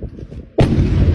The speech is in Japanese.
フフフ。